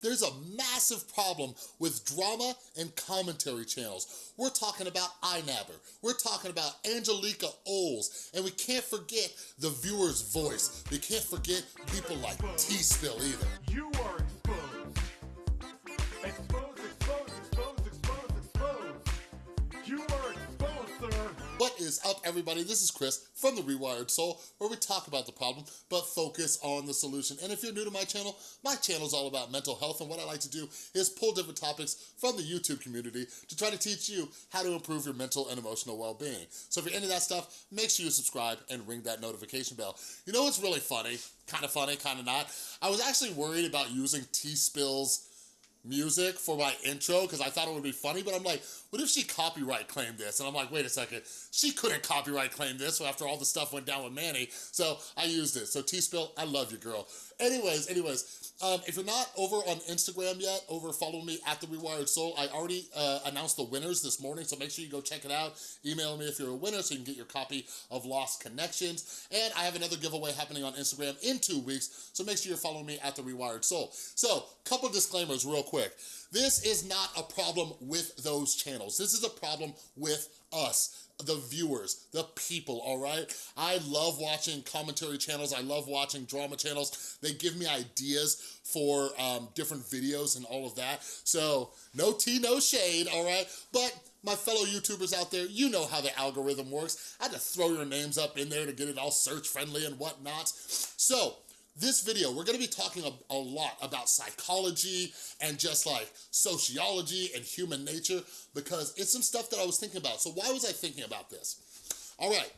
There's a massive problem with drama and commentary channels. We're talking about iNabber, we're talking about Angelica Oles, and we can't forget the viewer's voice. We can't forget people like TeaSpill either. Is up, everybody? This is Chris from The Rewired Soul, where we talk about the problem, but focus on the solution. And if you're new to my channel, my channel is all about mental health, and what I like to do is pull different topics from the YouTube community to try to teach you how to improve your mental and emotional well-being. So if you're into that stuff, make sure you subscribe and ring that notification bell. You know what's really funny? Kind of funny, kind of not? I was actually worried about using TeaSpill's music for my intro because I thought it would be funny, but I'm like, what if she copyright claimed this? And I'm like, wait a second, she couldn't copyright claim this after all the stuff went down with Manny, so I used it. So TeaSpill, I love you, girl. Anyways, anyways, um, if you're not over on Instagram yet, over follow me at The Rewired Soul. I already uh, announced the winners this morning, so make sure you go check it out. Email me if you're a winner so you can get your copy of Lost Connections. And I have another giveaway happening on Instagram in two weeks, so make sure you're following me at The Rewired Soul. So, couple disclaimers real quick. This is not a problem with those channels. This is a problem with us the viewers, the people, all right? I love watching commentary channels. I love watching drama channels. They give me ideas for um, different videos and all of that. So no tea, no shade, all right? But my fellow YouTubers out there, you know how the algorithm works. I had to throw your names up in there to get it all search friendly and whatnot. So this video, we're gonna be talking a, a, lot about psychology and just like sociology and human nature because it's some stuff that I was thinking about. So why was I thinking about this? All right,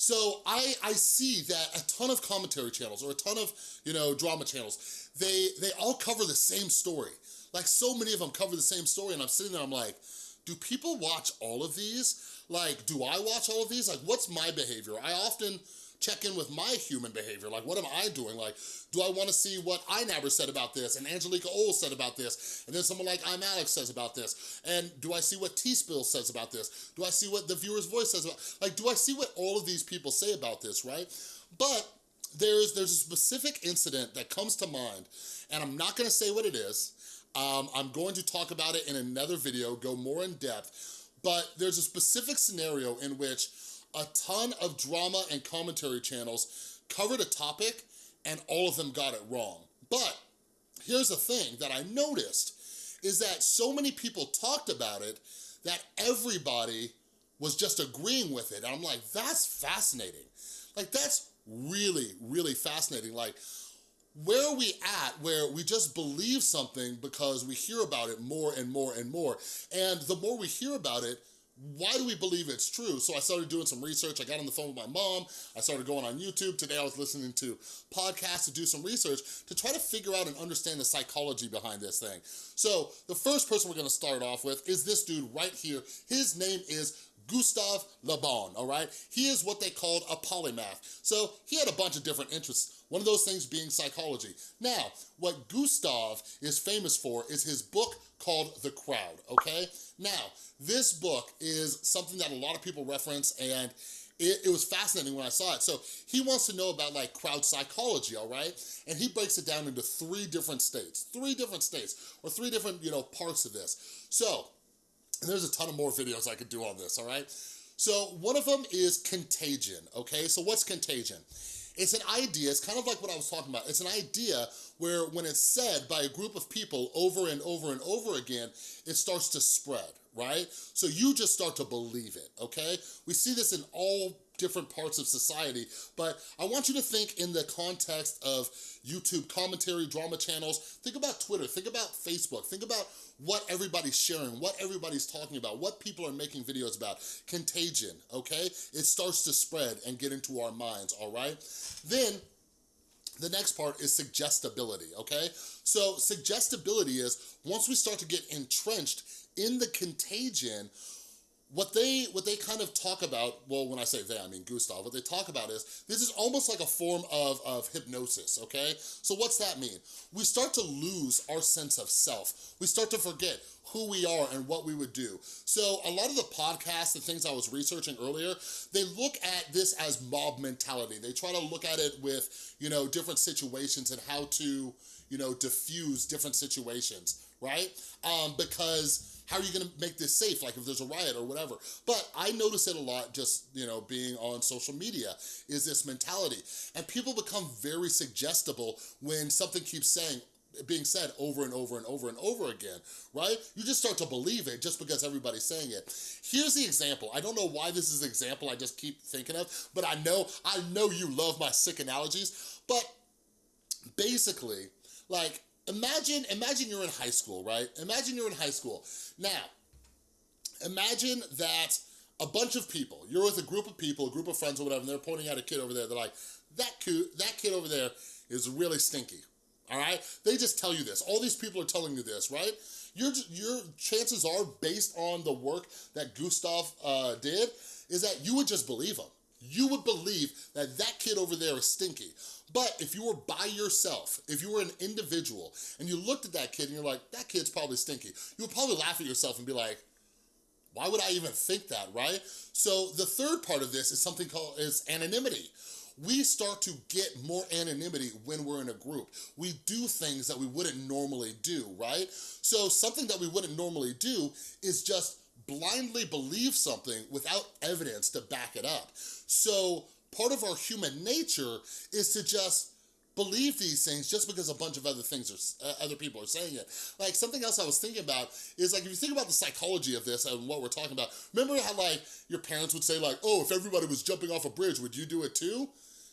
so I, I see that a ton of commentary channels or a ton of, you know, drama channels, they, they all cover the same story. Like so many of them cover the same story and I'm sitting there, I'm like, do people watch all of these? Like, do I watch all of these? Like, what's my behavior? I often, check in with my human behavior. Like, what am I doing? Like, do I wanna see what iNabber said about this and Angelica Oles said about this? And then someone like ImAllexx says about this. And do I see what TeaSpill says about this? Do I see what the viewer's voice says about, like, do I see what all of these people say about this, right? But there's, there's a specific incident that comes to mind and I'm not gonna say what it is. Um, I'm going to talk about it in another video, go more in depth, but there's a specific scenario in which a ton of drama and commentary channels covered a topic and all of them got it wrong. But here's the thing that I noticed is that so many people talked about it that everybody was just agreeing with it. And I'm like, that's fascinating. Like, that's really, really fascinating. Like, where are we at where we just believe something because we hear about it more and more and more? And the more we hear about it, why do we believe it's true? So I started doing some research. I got on the phone with my mom. I started going on YouTube. Today I was listening to podcasts to do some research to try to figure out and understand the psychology behind this thing. So the first person we're gonna start off with is this dude right here. His name is Gustave Le Bon, all right? He is what they called a polymath. So he had a bunch of different interests. One of those things being psychology. Now, what Gustave is famous for is his book called The Crowd, okay? Now, this book is something that a lot of people reference and it, it, was fascinating when I saw it. So he wants to know about like crowd psychology, all right? And he breaks it down into three different states, three different states, or three different, you know, parts of this. So, there's a ton of more videos I could do on this, all right? So one of them is contagion, okay? So what's contagion? It's an idea, it's kind of like what I was talking about. It's an idea where when it's said by a group of people over and over and over again, it starts to spread, right? So you just start to believe it, okay? We see this in all different parts of society, but I want you to think in the context of YouTube commentary, drama channels. Think about Twitter, think about Facebook, think about what everybody's sharing, what everybody's talking about, what people are making videos about. Contagion, okay? It starts to spread and get into our minds, all right? Then, the next part is suggestibility, okay? So suggestibility is once we start to get entrenched in the contagion, what they what they kind of talk about, well, when I say they, I mean Gustave, what they talk about is, this is almost like a form of, of hypnosis, okay? So what's that mean? We start to lose our sense of self. We start to forget who we are and what we would do. So a lot of the podcasts and things I was researching earlier, they look at this as mob mentality. They try to look at it with, you know, different situations and how to, you know, diffuse different situations, right? Um, because how are you gonna make this safe, like if there's a riot or whatever? But I notice it a lot just, you know, being on social media, is this mentality. And people become very suggestible when something keeps saying, being said over and over and over and over again, right? You just start to believe it just because everybody's saying it. Here's the example. I don't know why this is the example I just keep thinking of, but I know, I know you love my sick analogies, but basically, like, imagine, imagine you're in high school, right? Imagine you're in high school. Now, imagine that a bunch of people, you're with a group of people, a group of friends or whatever, and they're pointing at a kid over there, they're like, that kid, that kid over there is really stinky, all right? They just tell you this. All these people are telling you this, right? Your, your chances are, based on the work that Gustav uh, did, is that you would just believe him. You would believe that that kid over there is stinky. But if you were by yourself, if you were an individual, and you looked at that kid and you're like, that kid's probably stinky, you would probably laugh at yourself and be like, why would I even think that, right? So the third part of this is something called is anonymity. We start to get more anonymity when we're in a group. We do things that we wouldn't normally do, right? So something that we wouldn't normally do is just blindly believe something without evidence to back it up. So part of our human nature is to just believe these things just because a bunch of other things are, uh, other people are saying it. Like something else I was thinking about is like, if you think about the psychology of this and what we're talking about, remember how like your parents would say like, oh, if everybody was jumping off a bridge, would you do it too?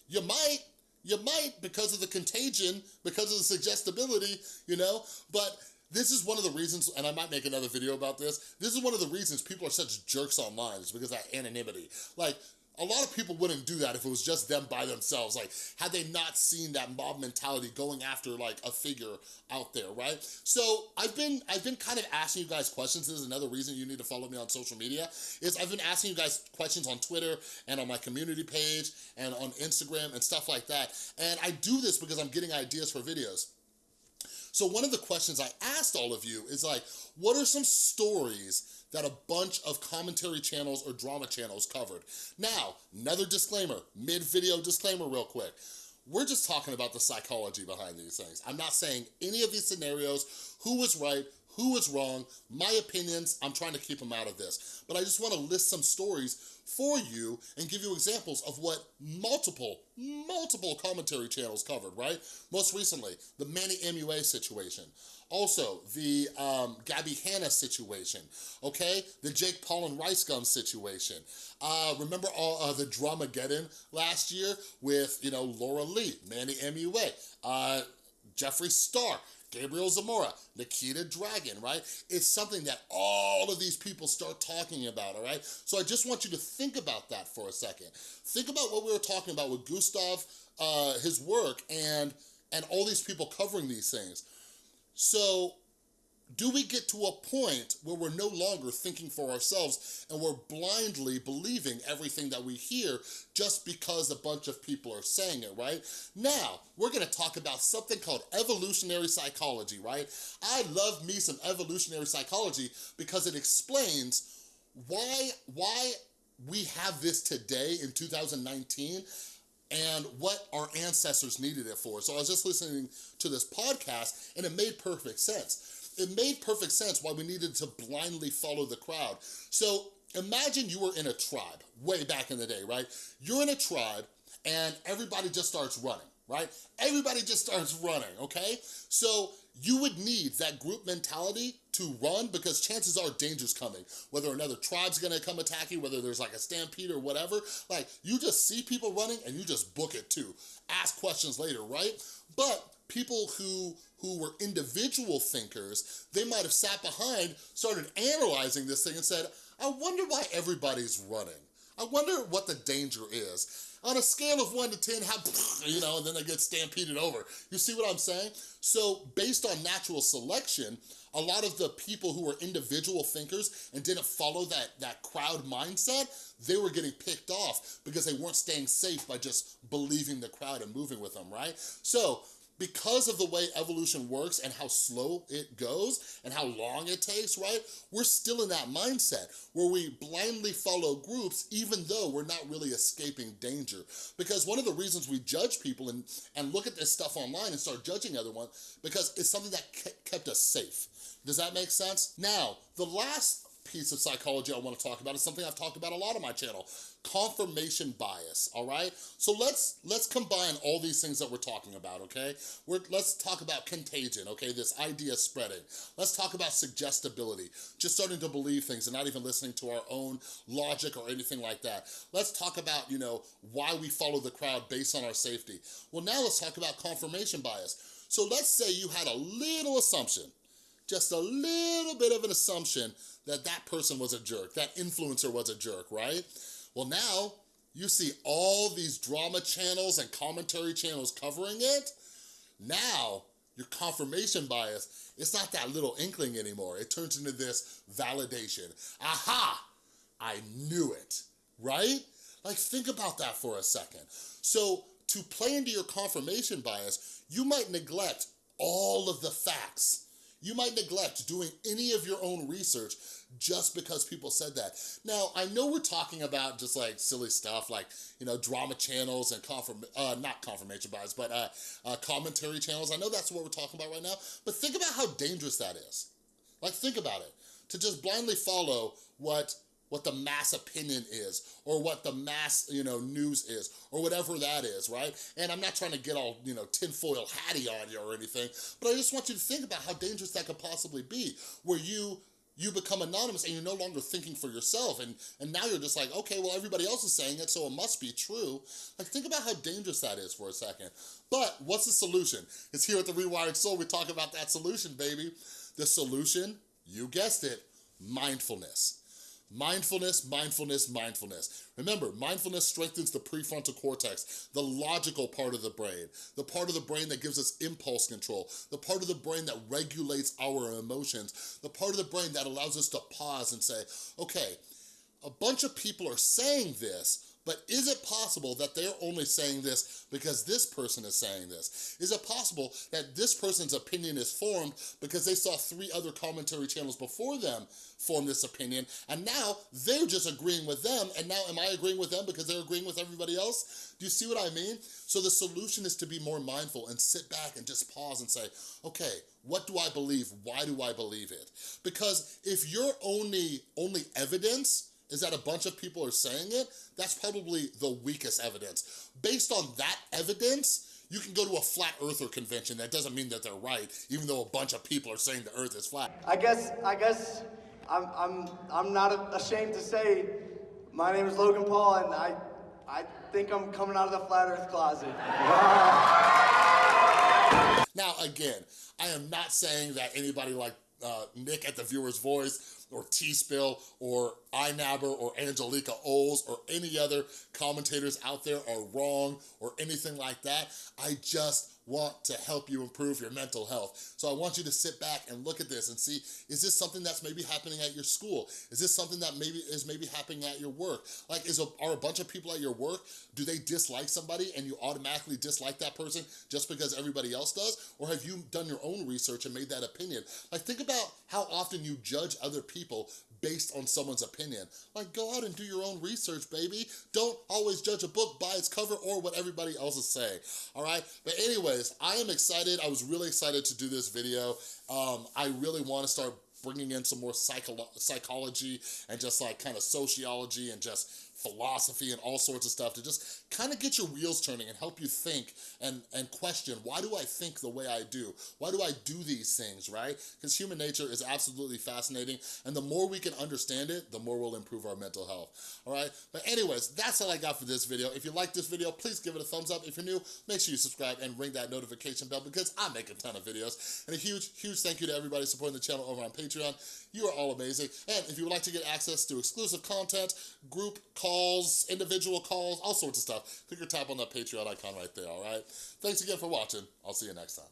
You might, you might because of the contagion, because of the suggestibility, you know, but this is one of the reasons, and I might make another video about this, this is one of the reasons people are such jerks online, is because of that anonymity. Like, a lot of people wouldn't do that if it was just them by themselves. Like, had they not seen that mob mentality going after like a figure out there, right? So I've been I've been kind of asking you guys questions. This is another reason you need to follow me on social media. Is I've been asking you guys questions on Twitter and on my community page and on Instagram and stuff like that. And I do this because I'm getting ideas for videos. So one of the questions I asked all of you is like, what are some stories that a bunch of commentary channels or drama channels covered? Now, another disclaimer, mid-video disclaimer real quick. We're just talking about the psychology behind these things. I'm not saying any of these scenarios, who was right, who was wrong, my opinions, I'm trying to keep them out of this. But I just wanna list some stories for you and give you examples of what multiple, multiple commentary channels covered, right? Most recently, the Manny MUA situation. Also, the um, Gabby Hanna situation, okay? The Jake Paul and Rice Gum situation. Uh, remember all uh, the Dramageddon last year with, you know, Laura Lee, Manny MUA, uh, Jeffree Star, Gabriel Zamora, Nikita Dragun, right? It's something that all of these people start talking about, all right? So I just want you to think about that for a second. Think about what we were talking about with Gustav, uh, his work, and, and all these people covering these things. So do we get to a point where we're no longer thinking for ourselves and we're blindly believing everything that we hear just because a bunch of people are saying it, right? Now, we're gonna talk about something called evolutionary psychology, right? I love me some evolutionary psychology because it explains why, why we have this today in 2019 and what our ancestors needed it for. So I was just listening to this podcast and it made perfect sense it made perfect sense why we needed to blindly follow the crowd. So imagine you were in a tribe way back in the day, right? You're in a tribe and everybody just starts running, right? Everybody just starts running, okay? So you would need that group mentality to run because chances are danger's coming. Whether another tribe's gonna come attack you, whether there's like a stampede or whatever, like you just see people running and you just book it too. Ask questions later, right? But people who who were individual thinkers, they might have sat behind, started analyzing this thing and said, I wonder why everybody's running. I wonder what the danger is. On a scale of one to 10, how, you know, and then they get stampeded over. You see what I'm saying? So based on natural selection, a lot of the people who were individual thinkers and didn't follow that, that crowd mindset, they were getting picked off because they weren't staying safe by just believing the crowd and moving with them, right? So because of the way evolution works and how slow it goes and how long it takes, right? We're still in that mindset where we blindly follow groups even though we're not really escaping danger. Because one of the reasons we judge people and, and look at this stuff online and start judging everyone because it's something that kept us safe. Does that make sense? Now, the last piece of psychology I wanna talk about is something I've talked about a lot on my channel, confirmation bias, all right? So let's let's combine all these things that we're talking about, okay? We're, let's talk about contagion, okay? This idea spreading. Let's talk about suggestibility, just starting to believe things and not even listening to our own logic or anything like that. Let's talk about, you know, why we follow the crowd based on our safety. Well, now let's talk about confirmation bias. So let's say you had a little assumption, just a little bit of an assumption that that person was a jerk, that influencer was a jerk, right? Well now, you see all these drama channels and commentary channels covering it. Now, your confirmation bias, it's not that little inkling anymore. It turns into this validation. Aha, I knew it, right? Like think about that for a second. So to play into your confirmation bias, you might neglect all of the facts you might neglect doing any of your own research just because people said that. Now, I know we're talking about just like silly stuff like, you know, drama channels and confirm, uh, not confirmation bias, but uh, uh, commentary channels. I know that's what we're talking about right now, but think about how dangerous that is. Like, think about it. To just blindly follow what what the mass opinion is or what the mass, you know, news is or whatever that is, right? And I'm not trying to get all, you know, tinfoil hatty on you or anything, but I just want you to think about how dangerous that could possibly be where you you become anonymous and you're no longer thinking for yourself and and now you're just like okay well everybody else is saying it so it must be true. Like think about how dangerous that is for a second. But what's the solution? It's here at the rewired soul we talk about that solution baby. The solution you guessed it mindfulness Mindfulness, mindfulness, mindfulness. Remember, mindfulness strengthens the prefrontal cortex, the logical part of the brain, the part of the brain that gives us impulse control, the part of the brain that regulates our emotions, the part of the brain that allows us to pause and say, okay, a bunch of people are saying this, but is it possible that they're only saying this because this person is saying this? Is it possible that this person's opinion is formed because they saw three other commentary channels before them form this opinion, and now they're just agreeing with them, and now am I agreeing with them because they're agreeing with everybody else? Do you see what I mean? So the solution is to be more mindful and sit back and just pause and say, okay, what do I believe? Why do I believe it? Because if your only, only evidence is that a bunch of people are saying it, that's probably the weakest evidence. Based on that evidence, you can go to a flat earther convention. That doesn't mean that they're right, even though a bunch of people are saying the earth is flat. I guess, I guess I'm, I'm, I'm not ashamed to say my name is Logan Paul and I, I think I'm coming out of the flat earth closet. now again, I am not saying that anybody like uh, Nick at the Viewer's Voice or TeaSpill or iNabber or Angelica Oles or any other commentators out there are wrong or anything like that. I just want to help you improve your mental health. So I want you to sit back and look at this and see, is this something that's maybe happening at your school? Is this something that maybe is maybe happening at your work? Like, is a, are a bunch of people at your work, do they dislike somebody and you automatically dislike that person just because everybody else does? Or have you done your own research and made that opinion? Like, think about how often you judge other people based on someone's opinion. Like, go out and do your own research, baby. Don't always judge a book by its cover or what everybody else is saying, all right? But anyways, I am excited. I was really excited to do this video. Um, I really want to start bringing in some more psycho psychology and just like kind of sociology and just philosophy and all sorts of stuff to just kind of get your wheels turning and help you think and, and question, why do I think the way I do? Why do I do these things, right? Because human nature is absolutely fascinating and the more we can understand it, the more we'll improve our mental health, all right? But anyways, that's all I got for this video. If you like this video, please give it a thumbs up. If you're new, make sure you subscribe and ring that notification bell because I make a ton of videos. And a huge, huge thank you to everybody supporting the channel over on Patreon. You are all amazing. And if you would like to get access to exclusive content, group calls, individual calls, all sorts of stuff, click or tap on that Patreon icon right there, all right? Thanks again for watching. I'll see you next time.